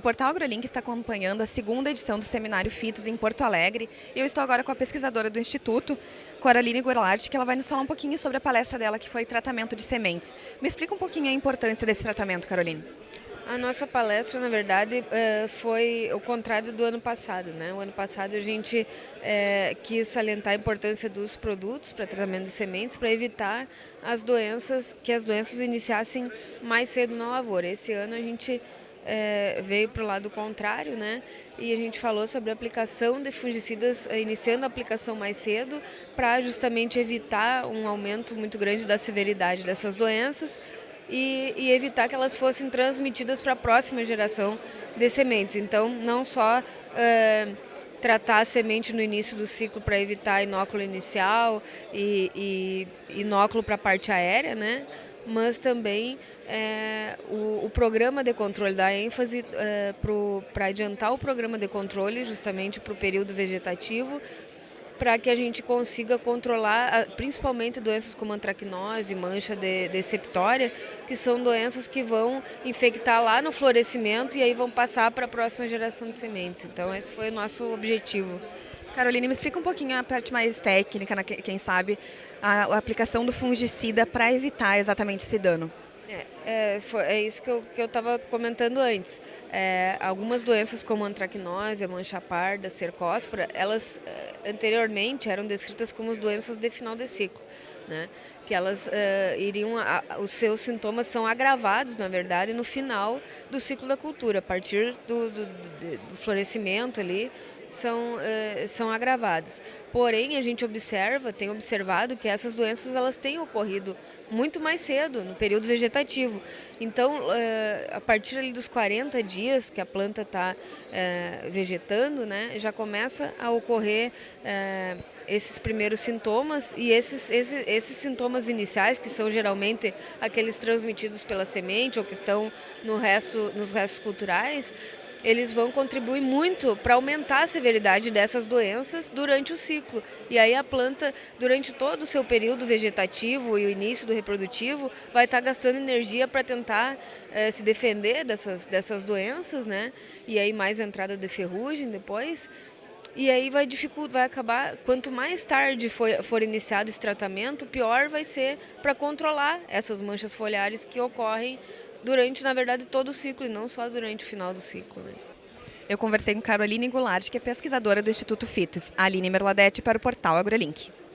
Portal AgroLink está acompanhando a segunda edição do Seminário FITOS em Porto Alegre. Eu estou agora com a pesquisadora do Instituto, Coraline Goulart, que ela vai nos falar um pouquinho sobre a palestra dela, que foi tratamento de sementes. Me explica um pouquinho a importância desse tratamento, Caroline. A nossa palestra, na verdade, eh, foi o contrário do ano passado. Né? O ano passado a gente é, quis salientar a importância dos produtos para tratamento de sementes para evitar as doenças, que as doenças iniciassem mais cedo na lavoura. Esse ano a gente é, veio para o lado contrário, né? E a gente falou sobre a aplicação de fungicidas, eh, iniciando a aplicação mais cedo, para justamente evitar um aumento muito grande da severidade dessas doenças e, e evitar que elas fossem transmitidas para a próxima geração de sementes. Então, não só é, tratar a semente no início do ciclo para evitar inóculo inicial e, e inóculo para a parte aérea, né? Mas também é, o, o, programa de controle dá ênfase é, para adiantar o programa de controle justamente para o período vegetativo, para que a gente consiga controlar principalmente doenças como antracnose, mancha de, de septória, que são doenças que vão infectar lá no florescimento e aí vão passar para a próxima geração de sementes. Então esse foi o nosso objetivo. Caroline, me explica um pouquinho a parte mais técnica, quem sabe, a, a aplicação do fungicida para evitar exatamente esse dano. É, é, foi, é isso que eu estava comentando antes. É, algumas doenças como antracnose, a mancha parda, cercóspora, elas é, anteriormente eram descritas como doenças de final de ciclo. Né? que elas uh, iriam, a, os seus sintomas são agravados, na verdade, no final do ciclo da cultura, a partir do, do, do, do florescimento ali, são, uh, são agravadas. Porém, a gente observa, tem observado que essas doenças elas têm ocorrido muito mais cedo, no período vegetativo. Então, uh, a partir ali dos 40 dias que a planta está uh, vegetando, né, já começa a ocorrer esses primeiros sintomas e esses, esses, esses sintomas iniciais, que são geralmente aqueles transmitidos pela semente ou que estão no resto, nos restos culturais, eles vão contribuir muito para aumentar a severidade dessas doenças durante o ciclo. E aí a planta, durante todo o seu período vegetativo e o início do reprodutivo, vai estar gastando energia para tentar eh, se defender dessas, dessas doenças, né? E aí mais entrada de ferrugem depois. E aí vai dificultar, vai acabar, quanto mais tarde for, for iniciado esse tratamento, pior vai ser para controlar essas manchas foliares que ocorrem durante, na verdade, todo o ciclo e não só durante o final do ciclo. Né? Eu conversei com Caroline Goulart, que é pesquisadora do Instituto FITOS, Aline Merladete para o portal AgroLink.